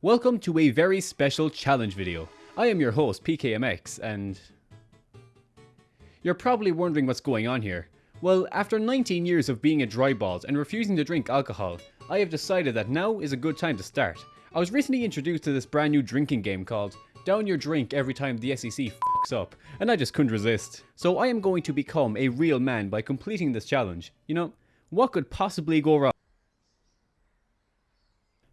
Welcome to a very special challenge video. I am your host PKMX and... You're probably wondering what's going on here. Well, after 19 years of being a dry balls and refusing to drink alcohol, I have decided that now is a good time to start. I was recently introduced to this brand new drinking game called Down Your Drink every time the SEC fucks up, and I just couldn't resist. So I am going to become a real man by completing this challenge. You know, what could possibly go wrong?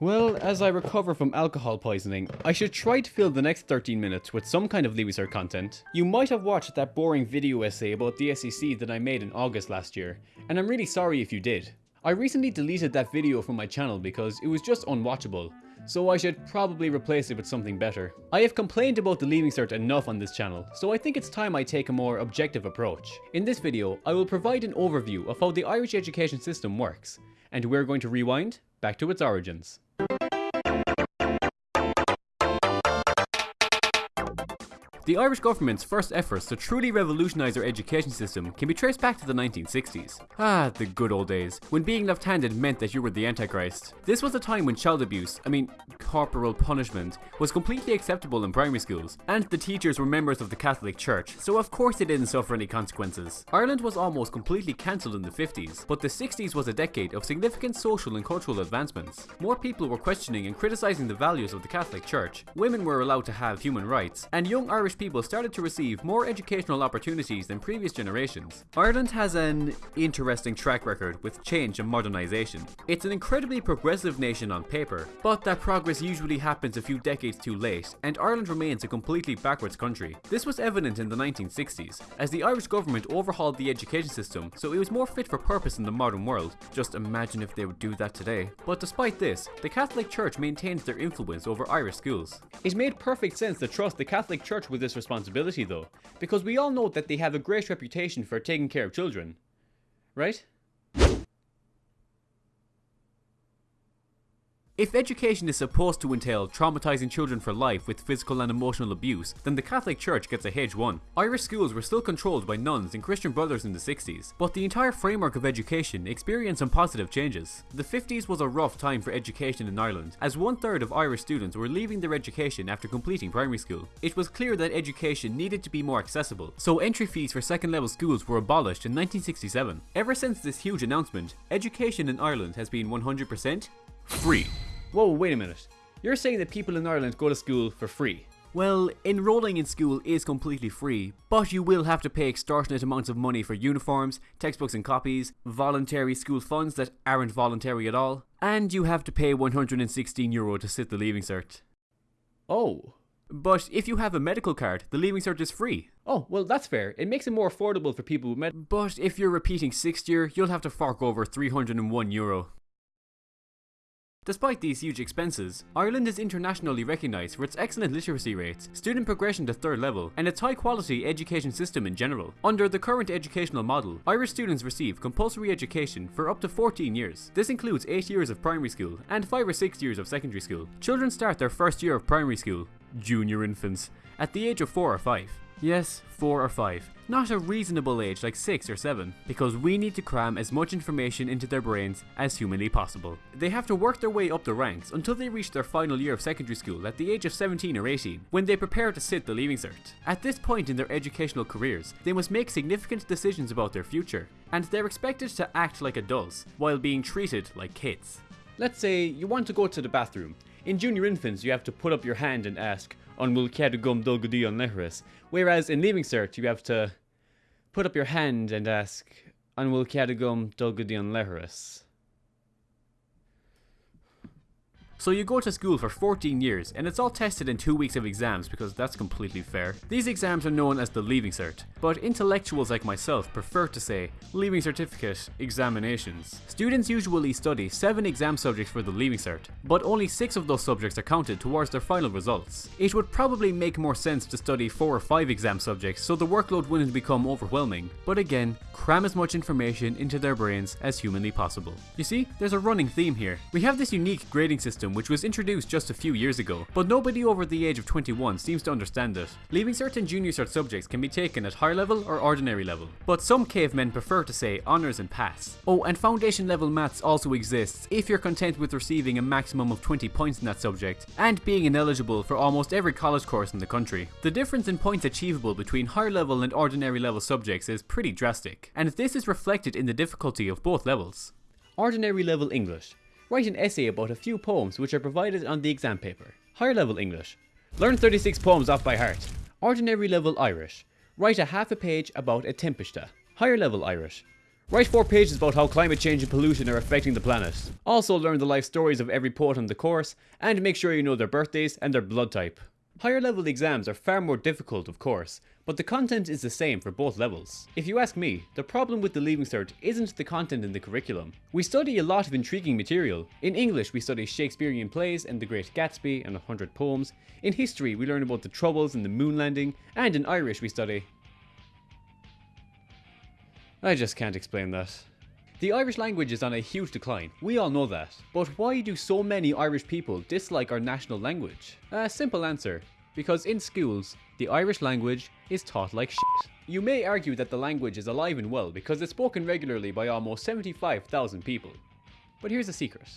Well, as I recover from alcohol poisoning, I should try to fill the next 13 minutes with some kind of Leaving content. You might have watched that boring video essay about the SEC that I made in August last year, and I'm really sorry if you did. I recently deleted that video from my channel because it was just unwatchable, so I should probably replace it with something better. I have complained about the Leaving Cert enough on this channel, so I think it's time I take a more objective approach. In this video, I will provide an overview of how the Irish education system works, and we're going to rewind back to its origins. The Irish government's first efforts to truly revolutionise our education system can be traced back to the 1960s. Ah, the good old days, when being left-handed meant that you were the Antichrist. This was a time when child abuse, I mean corporal punishment, was completely acceptable in primary schools, and the teachers were members of the Catholic Church, so of course they didn't suffer any consequences. Ireland was almost completely cancelled in the 50s, but the 60s was a decade of significant social and cultural advancements. More people were questioning and criticising the values of the Catholic Church, women were allowed to have human rights, and young Irish people started to receive more educational opportunities than previous generations. Ireland has an interesting track record with change and modernisation. It's an incredibly progressive nation on paper, but that progress usually happens a few decades too late, and Ireland remains a completely backwards country. This was evident in the 1960s, as the Irish government overhauled the education system so it was more fit for purpose in the modern world. Just imagine if they would do that today. But despite this, the Catholic Church maintained their influence over Irish schools. It made perfect sense to trust the Catholic Church with this responsibility though, because we all know that they have a great reputation for taking care of children. Right? If education is supposed to entail traumatizing children for life with physical and emotional abuse, then the Catholic Church gets a a H1. Irish schools were still controlled by nuns and Christian brothers in the 60s, but the entire framework of education experienced some positive changes. The 50s was a rough time for education in Ireland, as one third of Irish students were leaving their education after completing primary school. It was clear that education needed to be more accessible, so entry fees for second level schools were abolished in 1967. Ever since this huge announcement, education in Ireland has been 100% free. Whoa, wait a minute. You're saying that people in Ireland go to school for free? Well, enrolling in school is completely free, but you will have to pay extortionate amounts of money for uniforms, textbooks and copies, voluntary school funds that aren't voluntary at all, and you have to pay 116 euro to sit the Leaving Cert. Oh. But if you have a medical card, the Leaving Cert is free. Oh, well that's fair. It makes it more affordable for people with med- But if you're repeating 6th year, you'll have to fork over 301 euro. Despite these huge expenses, Ireland is internationally recognised for its excellent literacy rates, student progression to third level, and its high quality education system in general. Under the current educational model, Irish students receive compulsory education for up to 14 years. This includes 8 years of primary school and 5 or 6 years of secondary school. Children start their first year of primary school, junior infants, at the age of 4 or 5. Yes, 4 or 5. Not a reasonable age like 6 or 7, because we need to cram as much information into their brains as humanly possible. They have to work their way up the ranks until they reach their final year of secondary school at the age of 17 or 18, when they prepare to sit the Leaving Cert. At this point in their educational careers, they must make significant decisions about their future, and they're expected to act like adults, while being treated like kids. Let's say you want to go to the bathroom. In junior infants, you have to put up your hand and ask, on will Cadugum Dulgudi on. Whereas in Leaving Cert, you have to put up your hand and ask, on will Cadugum Dulgudi on. So you go to school for 14 years and it's all tested in 2 weeks of exams because that's completely fair. These exams are known as the Leaving Cert, but intellectuals like myself prefer to say Leaving Certificate Examinations. Students usually study 7 exam subjects for the Leaving Cert, but only 6 of those subjects are counted towards their final results. It would probably make more sense to study 4 or 5 exam subjects so the workload wouldn't become overwhelming, but again, cram as much information into their brains as humanly possible. You see, there's a running theme here. We have this unique grading system system which was introduced just a few years ago, but nobody over the age of 21 seems to understand it. Leaving Cert and Junior Cert subjects can be taken at higher level or ordinary level, but some cavemen prefer to say honours and pass. Oh, and foundation level maths also exists if you're content with receiving a maximum of 20 points in that subject, and being ineligible for almost every college course in the country. The difference in points achievable between higher level and ordinary level subjects is pretty drastic, and this is reflected in the difficulty of both levels. Ordinary level English. Write an essay about a few poems which are provided on the exam paper. Higher level English. Learn 36 poems off by heart. Ordinary level Irish. Write a half a page about a tempesta. Higher level Irish. Write four pages about how climate change and pollution are affecting the planet. Also learn the life stories of every poet on the course, and make sure you know their birthdays and their blood type. Higher level exams are far more difficult of course, but the content is the same for both levels. If you ask me, the problem with the Leaving Cert isn't the content in the curriculum. We study a lot of intriguing material. In English we study Shakespearean plays and The Great Gatsby and a hundred poems. In history we learn about the Troubles and the moon landing, and in Irish we study... I just can't explain that. The Irish language is on a huge decline, we all know that. But why do so many Irish people dislike our national language? A simple answer. Because in schools, the Irish language is taught like shit. You may argue that the language is alive and well because it's spoken regularly by almost 75,000 people. But here's a secret.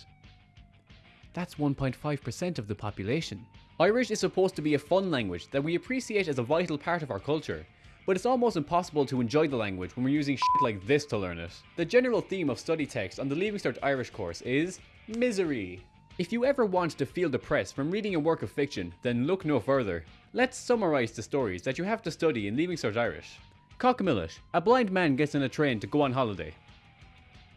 That's 1.5% of the population. Irish is supposed to be a fun language that we appreciate as a vital part of our culture, but it's almost impossible to enjoy the language when we're using shit like this to learn it. The general theme of study text on the Leaving Cert Irish course is misery. If you ever want to feel depressed from reading a work of fiction, then look no further. Let's summarise the stories that you have to study in Leaving Cert Irish. Cáca Milis, a blind man gets on a train to go on holiday.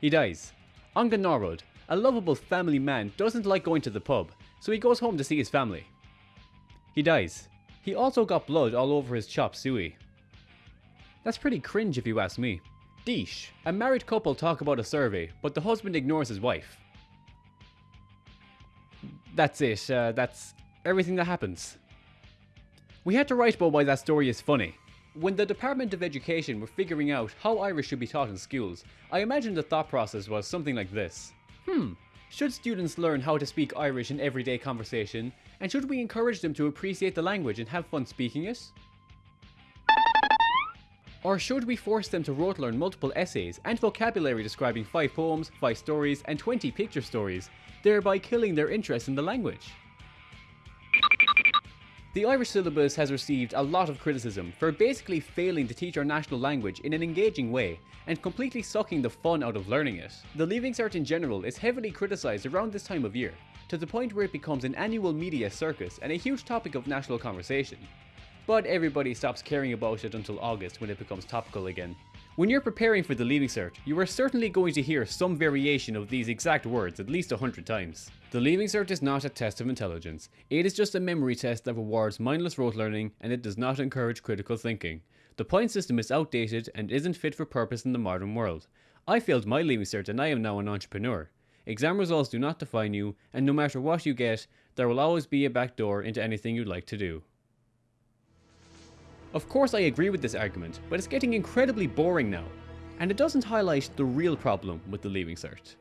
He dies. An Gnáthrud, a lovable family man doesn't like going to the pub, so he goes home to see his family. He dies. He also got blood all over his chop suey. That's pretty cringe if you ask me. Dís. A married couple talk about a survey, but the husband ignores his wife. That's it. Uh, that's everything that happens. We had to write about why that story is funny. When the Department of Education were figuring out how Irish should be taught in schools, I imagine the thought process was something like this. Hmm, should students learn how to speak Irish in everyday conversation, and should we encourage them to appreciate the language and have fun speaking it? Or should we force them to rote learn multiple essays and vocabulary describing 5 poems, 5 stories, and 20 picture stories, thereby killing their interest in the language? The Irish syllabus has received a lot of criticism for basically failing to teach our national language in an engaging way and completely sucking the fun out of learning it. The Leaving Cert in general is heavily criticised around this time of year, to the point where it becomes an annual media circus and a huge topic of national conversation but everybody stops caring about it until August when it becomes topical again. When you're preparing for the Leaving Cert, you are certainly going to hear some variation of these exact words at least a hundred times. The Leaving Cert is not a test of intelligence, it is just a memory test that rewards mindless rote learning and it does not encourage critical thinking. The point system is outdated and isn't fit for purpose in the modern world. I failed my Leaving Cert and I am now an entrepreneur. Exam results do not define you, and no matter what you get, there will always be a back door into anything you'd like to do. Of course I agree with this argument, but it's getting incredibly boring now, and it doesn't highlight the real problem with the Leaving Cert.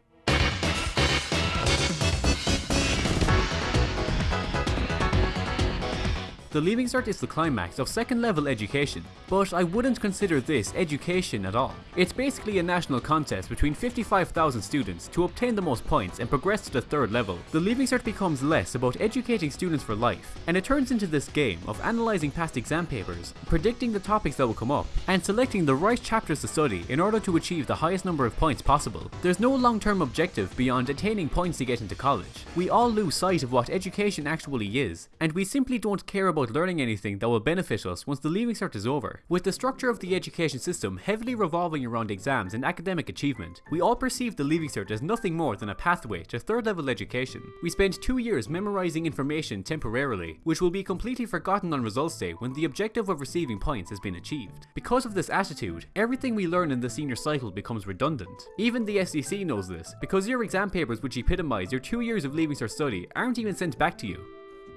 The Leaving Cert is the climax of second level education, but I wouldn't consider this education at all. It's basically a national contest between 55,000 students to obtain the most points and progress to the third level. The Leaving Cert becomes less about educating students for life, and it turns into this game of analysing past exam papers, predicting the topics that will come up, and selecting the right chapters to study in order to achieve the highest number of points possible. There's no long-term objective beyond attaining points to get into college. We all lose sight of what education actually is, and we simply don't care about learning anything that will benefit us once the Leaving Cert is over. With the structure of the education system heavily revolving around exams and academic achievement, we all perceive the Leaving Cert as nothing more than a pathway to third level education. We spend two years memorising information temporarily, which will be completely forgotten on results day when the objective of receiving points has been achieved. Because of this attitude, everything we learn in the senior cycle becomes redundant. Even the SEC knows this, because your exam papers which epitomise your two years of Leaving Cert study aren't even sent back to you.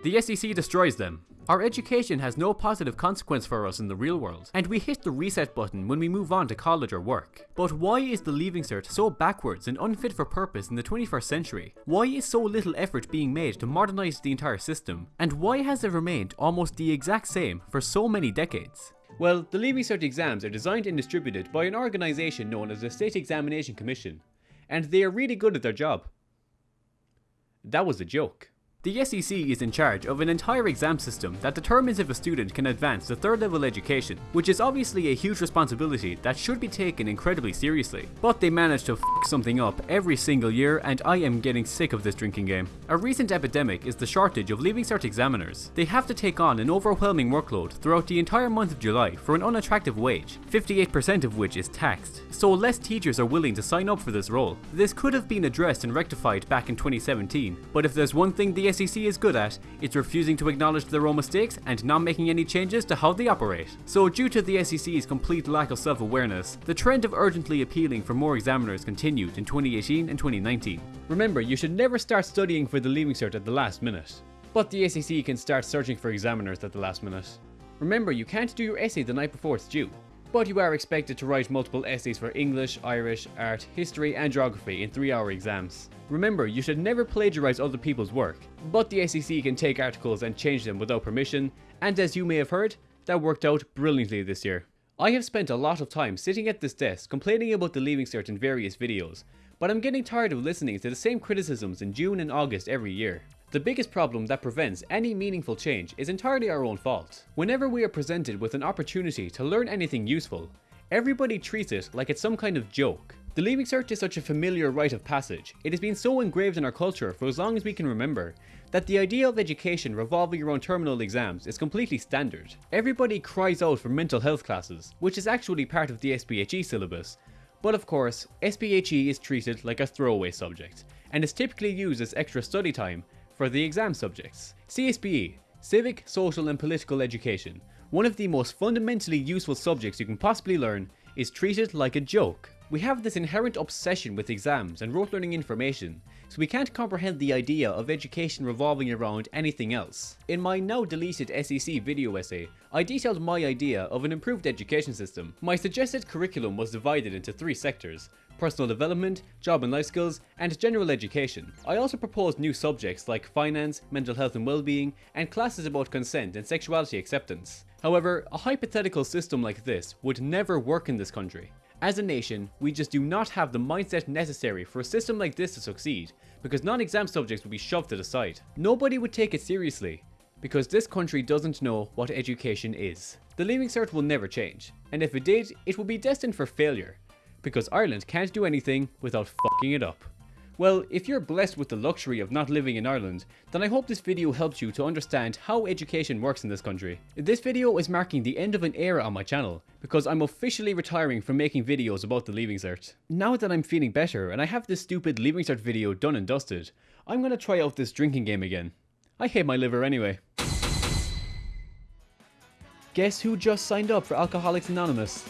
The SEC destroys them, Our education has no positive consequence for us in the real world, and we hit the reset button when we move on to college or work. But why is the Leaving Cert so backwards and unfit for purpose in the 21st century? Why is so little effort being made to modernise the entire system? And why has it remained almost the exact same for so many decades? Well, the Leaving Cert exams are designed and distributed by an organisation known as the State Examination Commission, and they are really good at their job. That was a joke. The SEC is in charge of an entire exam system that determines if a student can advance to third level education, which is obviously a huge responsibility that should be taken incredibly seriously. But they manage to f something up every single year and I am getting sick of this drinking game. A recent epidemic is the shortage of Leaving Cert examiners. They have to take on an overwhelming workload throughout the entire month of July for an unattractive wage, 58% of which is taxed. So less teachers are willing to sign up for this role. This could have been addressed and rectified back in 2017, but if there's one thing the SEC is good at, it's refusing to acknowledge their own mistakes and not making any changes to how they operate. So due to the SEC's complete lack of self-awareness, the trend of urgently appealing for more examiners continued in 2018 and 2019. Remember, you should never start studying for the Leaving Cert at the last minute. But the SEC can start searching for examiners at the last minute. Remember, you can't do your essay the night before it's due but you are expected to write multiple essays for English, Irish, art, history and geography in 3 hour exams. Remember, you should never plagiarise other people's work, but the SEC can take articles and change them without permission, and as you may have heard, that worked out brilliantly this year. I have spent a lot of time sitting at this desk complaining about the Leaving Cert in various videos, but I'm getting tired of listening to the same criticisms in June and August every year. The biggest problem that prevents any meaningful change is entirely our own fault. Whenever we are presented with an opportunity to learn anything useful, everybody treats it like it's some kind of joke. The Leaving Cert is such a familiar rite of passage, it has been so engraved in our culture for as long as we can remember, that the idea of education revolving around terminal exams is completely standard. Everybody cries out for mental health classes, which is actually part of the SPHE syllabus, but of course, SPHE is treated like a throwaway subject, and is typically used as extra study time for the exam subjects. CSPE, Civic, Social and Political Education, one of the most fundamentally useful subjects you can possibly learn, is treated like a joke. We have this inherent obsession with exams and rote learning information, so we can't comprehend the idea of education revolving around anything else. In my now deleted SEC video essay, I detailed my idea of an improved education system. My suggested curriculum was divided into three sectors, personal development, job and life skills, and general education. I also proposed new subjects like finance, mental health and well-being, and classes about consent and sexuality acceptance. However, a hypothetical system like this would never work in this country. As a nation, we just do not have the mindset necessary for a system like this to succeed, because non-exam subjects would be shoved to the side. Nobody would take it seriously, because this country doesn't know what education is. The Leaving Cert will never change, and if it did, it would be destined for failure, because Ireland can't do anything without fucking it up. Well, if you're blessed with the luxury of not living in Ireland, then I hope this video helps you to understand how education works in this country. This video is marking the end of an era on my channel, because I'm officially retiring from making videos about the Leaving Cert. Now that I'm feeling better and I have this stupid Leaving Cert video done and dusted, I'm gonna try out this drinking game again. I hate my liver anyway. Guess who just signed up for Alcoholics Anonymous?